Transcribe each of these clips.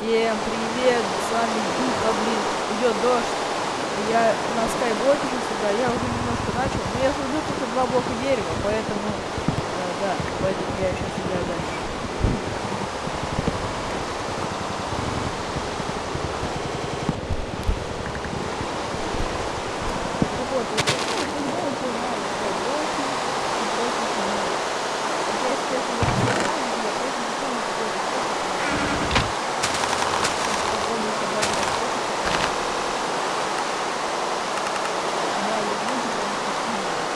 Всем привет, с вами Духа, блин, идет дождь. Я на скайблоке сюда, я уже немножко начал, но я создаю только два блока дерева, поэтому, э, да, поэтому я сейчас играю дальше. Так вот, вот это вот, ну, ну, вот, ну, скайблоки и прочие фигни. Вот я сейчас туда снимаю, я просто не помню, какой это способ. Попробую собрать этот способ. Да, я буду, потому что снимаю.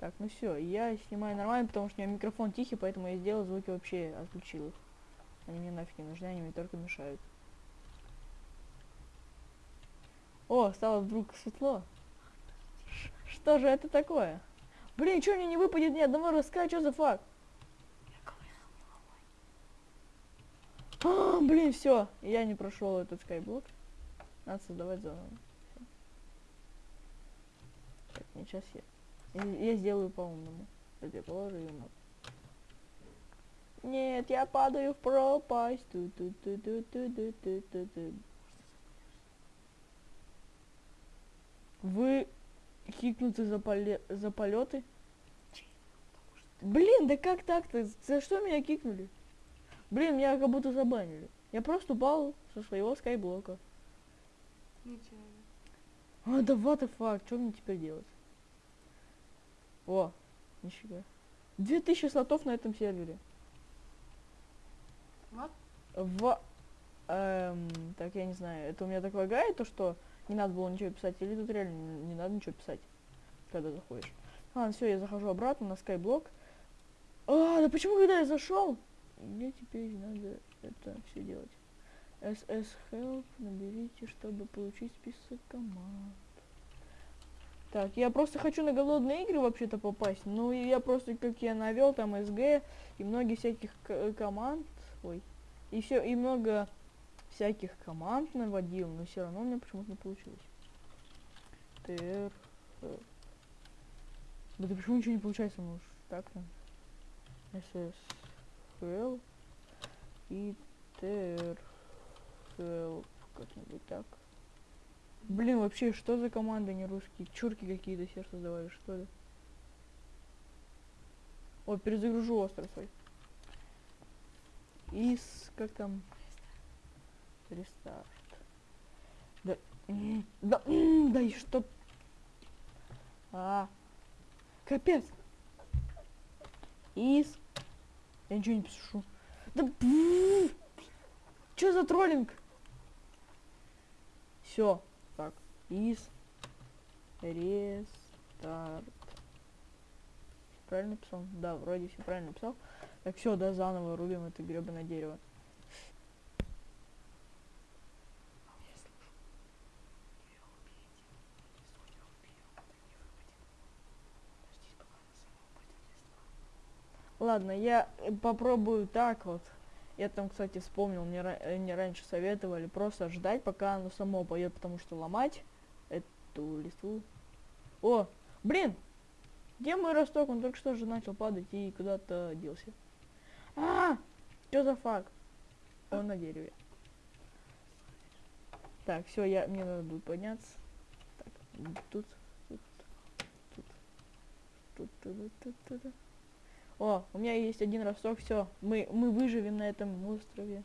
Так, ну все, я снимаю нормально, потому что у меня микрофон тихий, поэтому я сделал звуки вообще отключил их. Они мне нафиг не нужны, они мне только мешают. О, стало вдруг светло. Что же это такое? Блин, что мне не выпадет ни одного ростка, что за факт? А, блин, все, я не прошел этот скайблок. Надо создавать заново. Так, не сейчас я. Я, сделаю по-умному. Я положу ее на- Нет, я падаю в пропасть. Ту -ту -ту -ту -ту -ту -ту -ту -ту. Вы хикнуты за, поле... за полеты? Блин, да как так-то? За что меня кикнули? Блин, меня как будто забанили. Я просто упал со своего скайблока. Ничего. А, да what the fuck, что мне теперь делать? О, нифига. 2000 слотов на этом сервере. Вот. В... эм, так, я не знаю, это у меня так лагает, то что не надо было ничего писать, или тут реально не, не надо ничего писать, когда заходишь. Ладно, все, я захожу обратно на скайблок. А, да почему, когда я зашел? Мне теперь надо это все делать. SS Help наберите, чтобы получить список команд. Так, я просто хочу на голодные игры вообще-то попасть. Ну, я просто, как я навел, там СГ и многие всяких к- команд. Ой. И все, и много всяких команд наводил, но все равно у меня почему-то не получилось. ТР. э. Да ты почему ничего не получается, ну уж так там. СС Help и ТР. Как-нибудь так. Блин, вообще, что за команды не русские? Чурки какие-то все создавали, что ли? О, перезагружу остров свой. Из, как там? Рестарт. Да, да, да и что? А, капец. Из. Я ничего не пишу. Да, что за троллинг? Все, из рестарт. Правильно написал? Да, вроде все правильно написал. Так, все, да, заново рубим это гребаное дерево. Ладно, я э, попробую так вот. Я там, кстати, вспомнил, мне, ра- э, мне раньше советовали просто ждать, пока оно само поет, потому что ломать эту листву. О, блин! Где мой росток? Он только что же начал падать и куда-то делся. А, что за факт? Он на дереве. Так, все, я мне надо будет подняться. Так, тут, тут, тут, тут, тут, тут, тут, тут. О, у меня есть один росток, все, мы мы выживем на этом острове.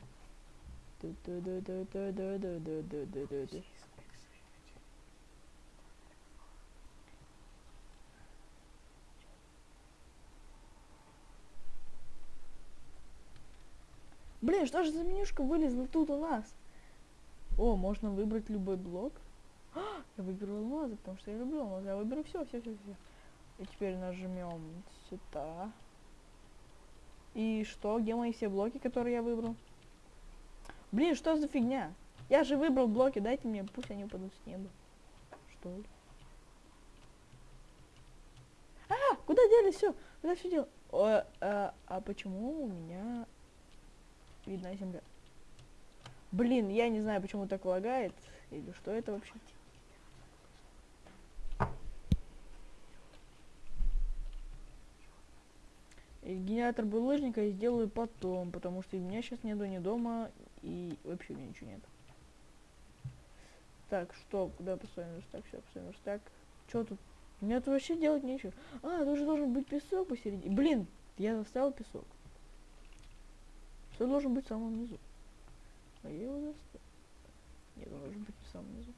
Блин, что же за менюшка вылезла тут у нас? О, можно выбрать любой блок. А, я выберу алмазы, потому что я люблю алмазы. Я выберу все, все, все, все. И теперь нажмем сюда. И что? Где мои все блоки, которые я выбрал? Блин, что за фигня? Я же выбрал блоки, дайте мне, пусть они упадут с неба. Что ли? А, куда делись все? Куда все дело? О, а, а почему у меня видна земля? Блин, я не знаю, почему так лагает. Или что это вообще? И генератор булыжника я сделаю потом, потому что у меня сейчас нету ни дома и вообще у меня ничего нет. Так, что, куда поставим верстак? Все, поставим верстак. Что тут? Меня тут вообще делать нечего. А, тут же должен быть песок посередине. Блин, я заставил песок. Все должен быть в самом низу. А я его заставил. Нет, он должен быть в самом низу.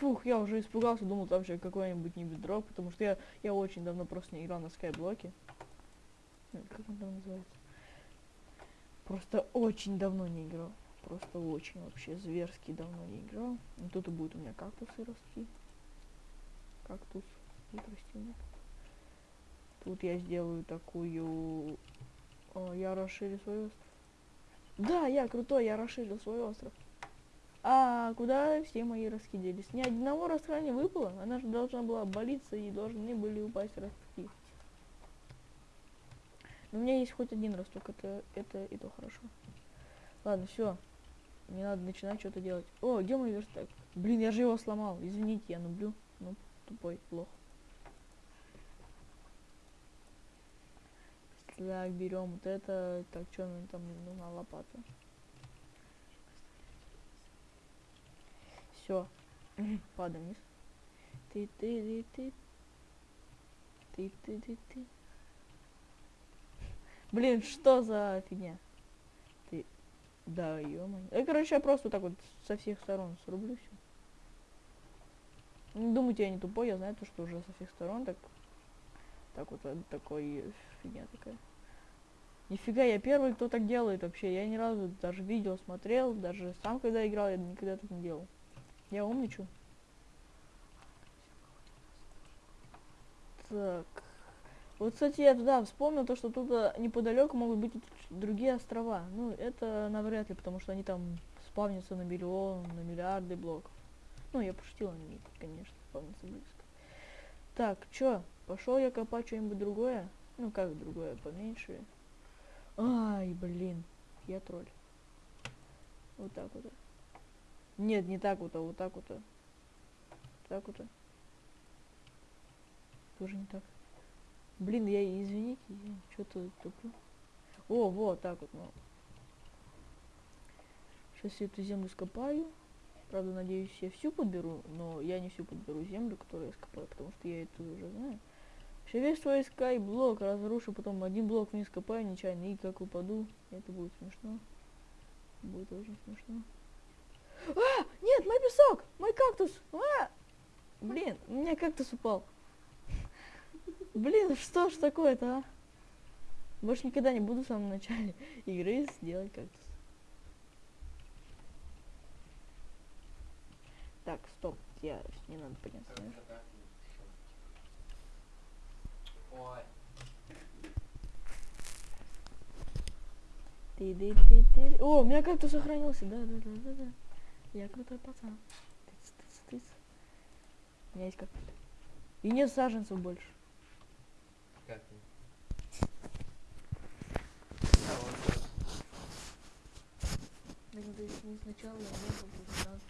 Фух, я уже испугался, думал, там же какой-нибудь не бедро, потому что я, я очень давно просто не играл на скайблоке. Ну, Как он там называется? Просто очень давно не играл. Просто очень вообще зверски давно не играл. Ну, тут и будет у меня кактусы расти. Кактус у меня. Тут я сделаю такую... О, я расширю свой остров. Да, я крутой, я расширил свой остров. А куда все мои ростки делись? Ни одного ростка не выпало. Она же должна была обвалиться и должны были упасть ростки. Но у меня есть хоть один росток, это, это и то хорошо. Ладно, все. Не надо начинать что-то делать. О, где мой верстак? Блин, я же его сломал. Извините, я нублю. Ну, тупой, плохо. Так, берем вот это. Так, что нам там нужна лопата? Все. Падаем вниз. Ты ты ты ты ты ты ты ты Блин, что за фигня? Ты. Да, ё Я, короче, я просто так вот со всех сторон срублю все. Не думайте, я не тупой, я знаю то, что уже со всех сторон так. Так вот, э, такой фигня такая. Нифига, я первый, кто так делает вообще. Я ни разу даже видео смотрел, даже сам когда играл, я никогда так не делал. Я умничаю. Так. Вот, кстати, я да, вспомнил то, что тут а, неподалеку могут быть другие острова. Ну, это навряд ли, потому что они там спавнятся на миллион, на миллиарды блоков. Ну, я пошутил, они, конечно, спавнятся близко. Так, чё? Пошел я копать что-нибудь другое? Ну, как другое, поменьше. Ай, блин, я тролль. Вот так вот. Нет, не так вот, а вот так вот. Так вот. Тоже не так. Блин, я извините, я что-то туплю. О, вот так вот. Сейчас я эту землю скопаю. Правда, надеюсь, я всю подберу, но я не всю подберу землю, которую я скопаю, потому что я это уже знаю. Все весь свой скайблок разрушу, потом один блок вниз копаю нечаянно и как упаду. Это будет смешно. Будет очень смешно. А! Нет, мой песок! Мой кактус! А! Блин, у меня кактус упал. Блин, что ж такое-то, а? Больше никогда не буду в самом начале игры сделать кактус. Так, стоп, я не надо подняться. Ты ты ты ты О, у меня как-то сохранился. Да, да, да, да, да. Я крутой пацан. Тыц, тыц, тыц. У меня есть как И нет саженцев больше. Как ты? А, вот не сначала, а потом сразу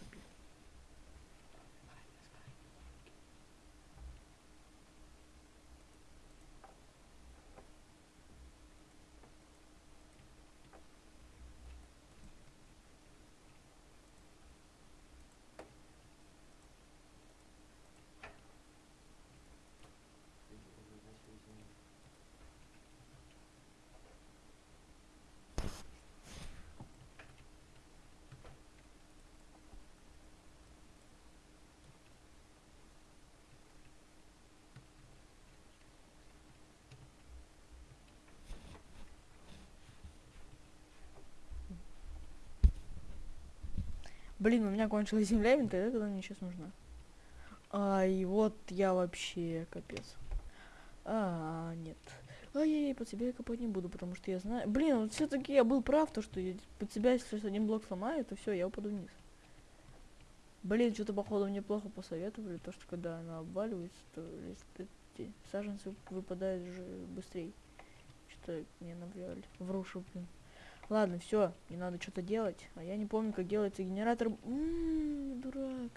Блин, у меня кончилась земля, и тогда когда мне сейчас нужна. Ай, вот я вообще капец. А, нет. Ай-яй-яй, под себя я копать не буду, потому что я знаю... Блин, вот все-таки я был прав, то что я под себя сейчас один блок сломаю, то все, я упаду вниз. Блин, что-то походу мне плохо посоветовали, то что когда она обваливается, то эти саженцы выпадают же быстрее. Что-то мне навряли. Врушу, блин. Ладно, все, не надо что-то делать. А я не помню, как делается генератор. М дурак.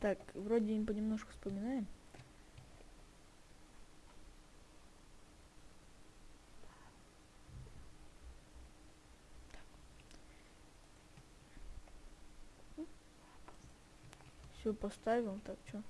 Так, вроде им понемножку вспоминаем. Поставил, так что?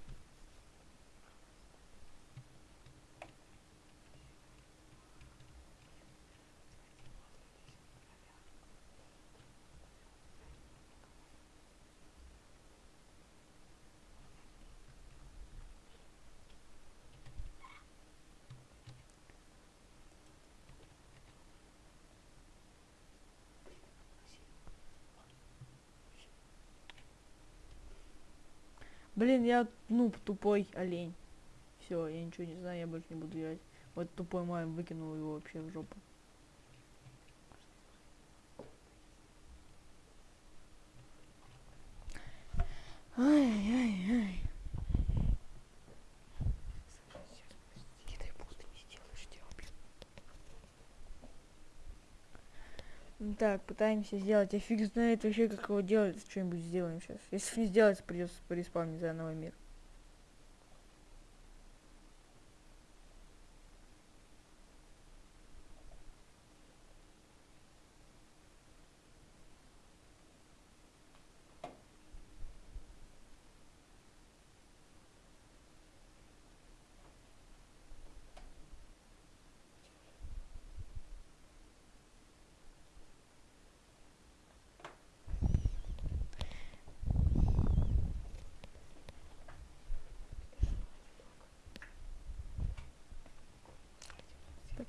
Блин, я ну тупой олень. Все, я ничего не знаю, я больше не буду играть. Вот тупой мой выкинул его вообще в жопу. Так, пытаемся сделать. Я фиг знает вообще, как его делать. Что-нибудь сделаем сейчас. Если не сделать, придется переспавнить заново мир.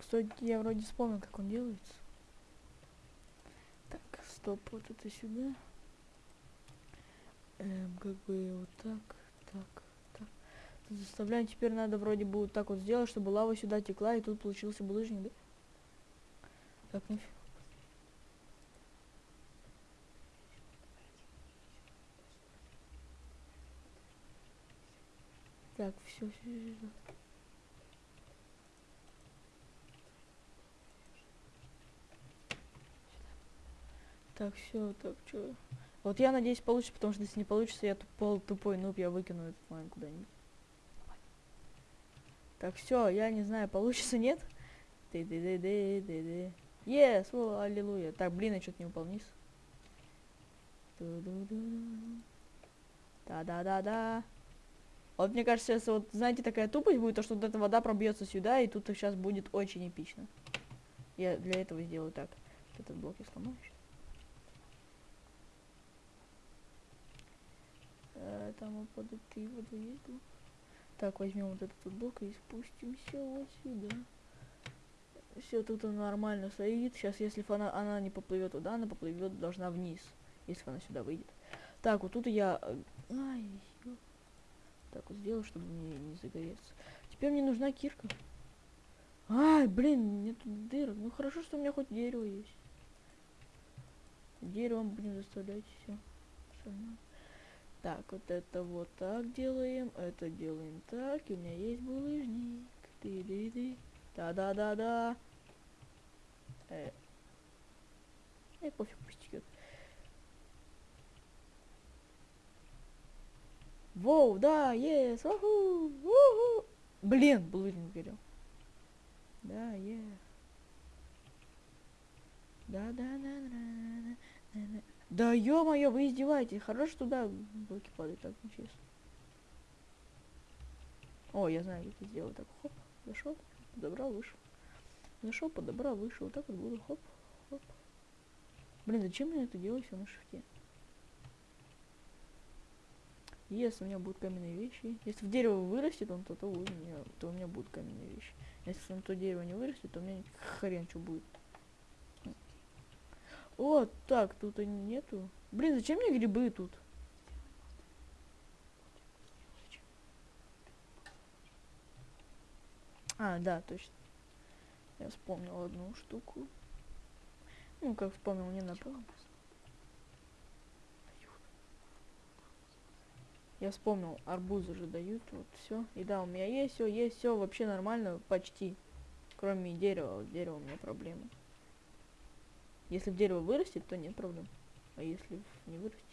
Стой, я вроде вспомнил, как он делается. Так, стоп, вот это сюда. Эм, как бы вот так, так, так. Заставляем, теперь надо вроде бы вот так вот сделать, чтобы лава сюда текла, и тут получился булыжник, да? Так, фи- Так, все, все, все. Так, все, так, что? Вот я надеюсь получится, потому что если не получится, я тупой, тупой нуб, я выкину этот майн куда-нибудь. Так, все, я не знаю, получится, нет? ты ты ты ты ты ты Yes, о, аллилуйя. Так, блин, я что-то не упал вниз. Да-да-да-да. Вот мне кажется, сейчас вот, знаете, такая тупость будет, то, что вот эта вода пробьется сюда, и тут сейчас будет очень эпично. Я для этого сделаю так. Этот блок я сломаю щас. Э, Там под этой водой блок. Так, возьмем вот этот вот блок и спустимся вот сюда. Все, тут нормально стоит. Сейчас, если б она, не поплывет туда, она поплывет должна вниз. Если она сюда выйдет. Так, вот тут я... э, Ай, Так вот сделаю, чтобы мне не загореться. Теперь мне нужна кирка. Ай, блин, нет дырок. Ну хорошо, что у меня хоть дерево есть. Деревом будем заставлять все. Так, вот это вот так делаем, это делаем так, и у меня есть булыжник. ты ды ды Да-да-да-да. Э. Эй, пофиг, пусть текет. Воу, да, ес, уху, уху. Блин, булыжник горел. Да, е. Да, да, ё-моё, вы издеваетесь. Хорошо туда блоки падают, так нечестно. О, я знаю, как это сделать. Так, хоп, зашел, подобрал, вышел. Зашел, подобрал, вышел. Вот так вот буду, хоп, хоп. Блин, зачем мне это делать все на шифте? Если у меня будут каменные вещи. Если в дерево вырастет он, то, то, у меня, то у меня будут каменные вещи. Если на то дерево не вырастет, то у меня хрен что будет. О, так, тут и нету. Блин, зачем мне грибы тут? А, да, точно. Я вспомнил одну штуку. Ну, как вспомнил, не напомнил. Я вспомнил, арбузы же дают, вот все. И да, у меня есть все, есть все, вообще нормально, почти. Кроме дерева, вот дерево у меня проблемы. Если дерево вырастет, то нет проблем. А если не вырастет,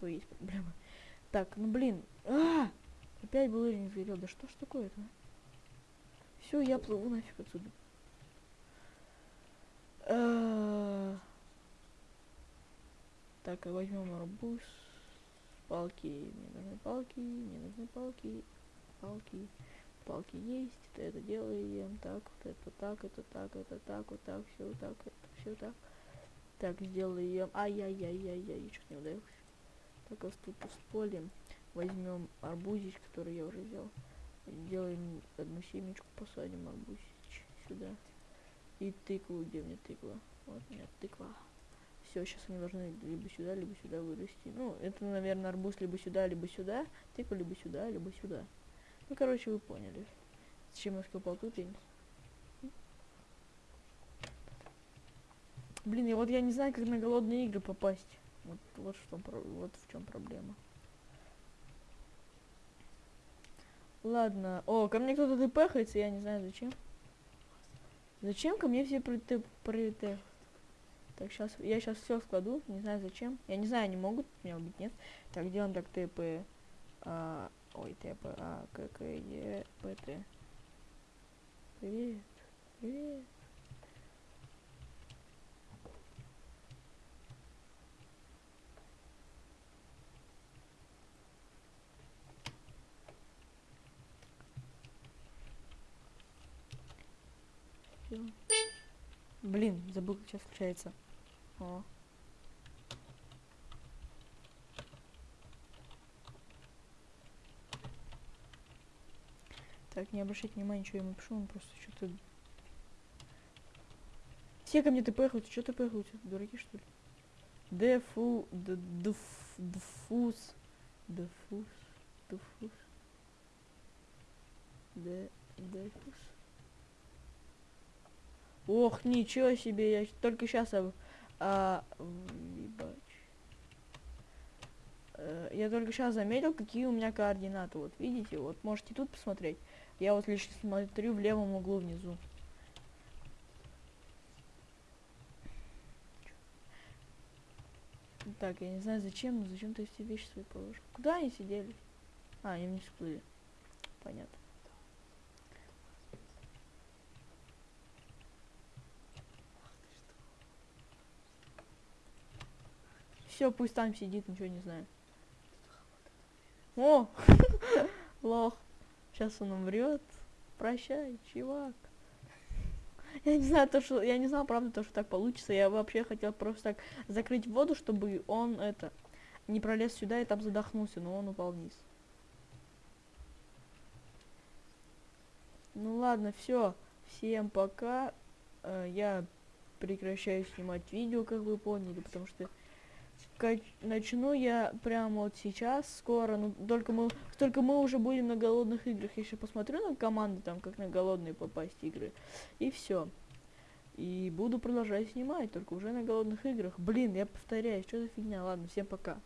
то есть проблемы. Так, ну блин. А! Опять булыжник сгорел. Да что ж такое-то? Все, я плыву нафиг отсюда. А. Так, возьмем арбуз. Палки. Мне нужны палки. Мне нужны палки. Палки. Палки есть. Это, это делаем. Так, вот это так, это так, это так, вот так, все так, это все так. Так, сделаем. Ай-яй-яй-яй-яй, чуть не ударился. Так, вот тут с полем возьмем арбузич, который я уже взял. Сделаем одну семечку, посадим арбузич сюда. И тыкву, где мне тыква? Вот у меня тыква. Все, сейчас они должны либо сюда, либо сюда вырасти. Ну, это, наверное, арбуз либо сюда, либо сюда. Тыква либо сюда, либо сюда. Ну, короче, вы поняли. Зачем я скопал тут, не Блин, я вот я не знаю, как на голодные игры попасть. Вот, вот, что, вот в чем проблема. Ладно. О, ко мне кто-то тпхается, я не знаю зачем. Зачем ко мне все при при т- Так, сейчас я сейчас все складу, не знаю зачем. Я не знаю, они могут меня убить, нет. Так, делаем так ТП. А, ой, ТП, А, К, Е, П. Привет. Привет. Блин, забыл, как сейчас включается. О. Так, не обращайте внимания, что я ему пишу, он просто что-то... Все ко мне тпхаются, что тпхаются? Дураки, что ли? Дефу... д- дф- Дфус... Дфус... Дфус... Д... Дефус... Ох, ничего себе, я только сейчас а, ебать. Э, я только сейчас заметил, какие у меня координаты. Вот видите, вот можете тут посмотреть. Я вот лишь смотрю в левом углу внизу. Так, я не знаю зачем, но зачем ты все вещи свои положил. Куда они сидели? А, они вниз всплыли. Понятно. Все, пусть там сидит, ничего не знаю. О! Лох. Сейчас он умрет. Прощай, чувак. Я не знаю, то, что. Я не знал, правда, то, что так получится. Я вообще хотел просто так закрыть воду, чтобы он это не пролез сюда и там задохнулся, но он упал вниз. Ну ладно, все. Всем пока. Э, я прекращаю снимать видео, как вы поняли, потому что начну я прямо вот сейчас, скоро, ну только мы, только мы уже будем на голодных играх. Я еще посмотрю на команды, там, как на голодные попасть игры. И все. И буду продолжать снимать, только уже на голодных играх. Блин, я повторяюсь, что за фигня. Ладно, всем пока.